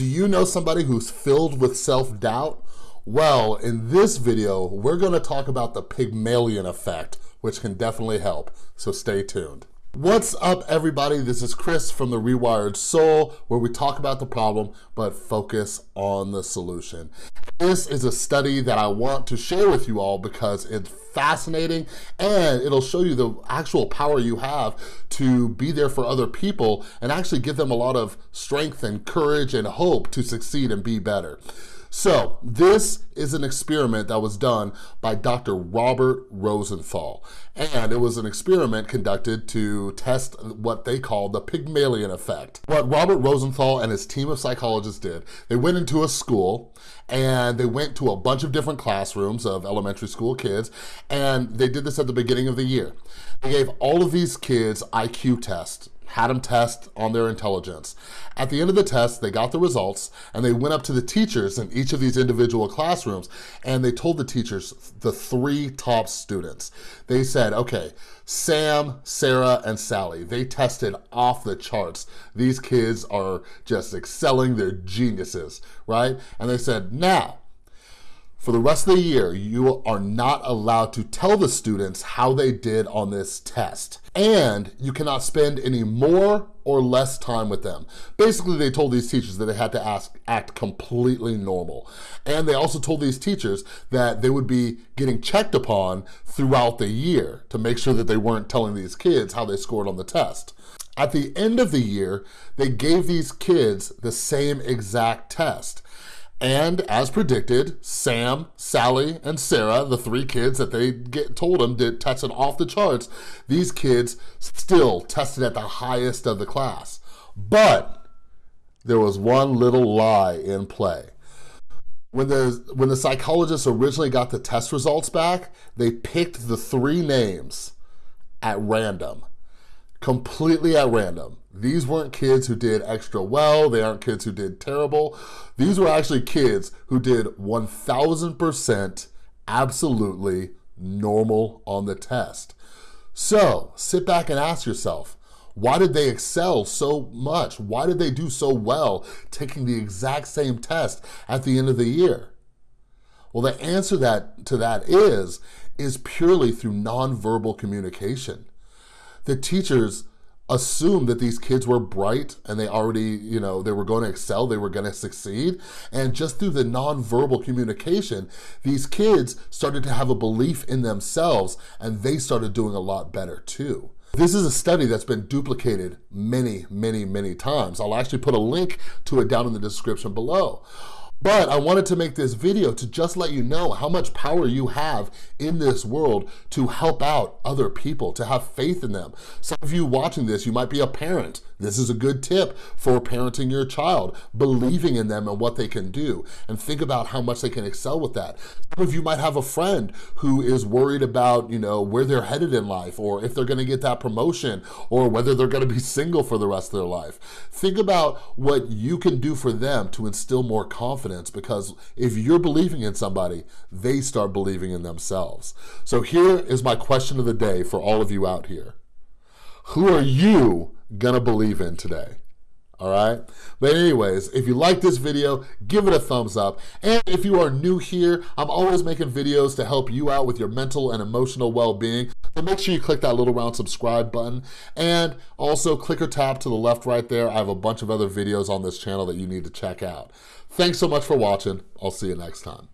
Do you know somebody who's filled with self-doubt? Well, in this video, we're gonna talk about the Pygmalion effect, which can definitely help, so stay tuned. What's up everybody? This is Chris from The Rewired Soul, where we talk about the problem, but focus on the solution. This is a study that I want to share with you all because it's fascinating and it'll show you the actual power you have to be there for other people and actually give them a lot of strength and courage and hope to succeed and be better. So this is an experiment that was done by Dr. Robert Rosenthal. And it was an experiment conducted to test what they call the Pygmalion effect. What Robert Rosenthal and his team of psychologists did, they went into a school and they went to a bunch of different classrooms of elementary school kids and they did this at the beginning of the year. They gave all of these kids IQ tests had them test on their intelligence. At the end of the test, they got the results and they went up to the teachers in each of these individual classrooms and they told the teachers, the three top students, they said, okay, Sam, Sarah, and Sally, they tested off the charts. These kids are just excelling, they're geniuses, right? And they said, now, for the rest of the year, you are not allowed to tell the students how they did on this test. And you cannot spend any more or less time with them. Basically, they told these teachers that they had to ask, act completely normal. And they also told these teachers that they would be getting checked upon throughout the year to make sure that they weren't telling these kids how they scored on the test. At the end of the year, they gave these kids the same exact test. And as predicted, Sam, Sally, and Sarah, the three kids that they get told them did tested off the charts, these kids still tested at the highest of the class. But there was one little lie in play. When the, when the psychologists originally got the test results back, they picked the three names at random completely at random. These weren't kids who did extra well. They aren't kids who did terrible. These were actually kids who did 1000% absolutely normal on the test. So sit back and ask yourself, why did they excel so much? Why did they do so well taking the exact same test at the end of the year? Well, the answer that, to that is, is purely through nonverbal communication the teachers assumed that these kids were bright and they already, you know, they were going to excel, they were going to succeed. And just through the nonverbal communication, these kids started to have a belief in themselves and they started doing a lot better too. This is a study that's been duplicated many, many, many times. I'll actually put a link to it down in the description below. But I wanted to make this video to just let you know how much power you have in this world to help out other people, to have faith in them. Some of you watching this, you might be a parent. This is a good tip for parenting your child, believing in them and what they can do, and think about how much they can excel with that. Some of you might have a friend who is worried about, you know, where they're headed in life, or if they're gonna get that promotion, or whether they're gonna be single for the rest of their life. Think about what you can do for them to instill more confidence confidence because if you're believing in somebody, they start believing in themselves. So here is my question of the day for all of you out here. Who are you gonna believe in today? All right? But anyways, if you like this video, give it a thumbs up. And if you are new here, I'm always making videos to help you out with your mental and emotional well-being. So make sure you click that little round subscribe button. And also click or tap to the left right there. I have a bunch of other videos on this channel that you need to check out. Thanks so much for watching. I'll see you next time.